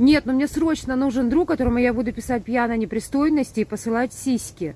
Нет, но мне срочно нужен друг, которому я буду писать пьяно а непристойности и посылать сиськи.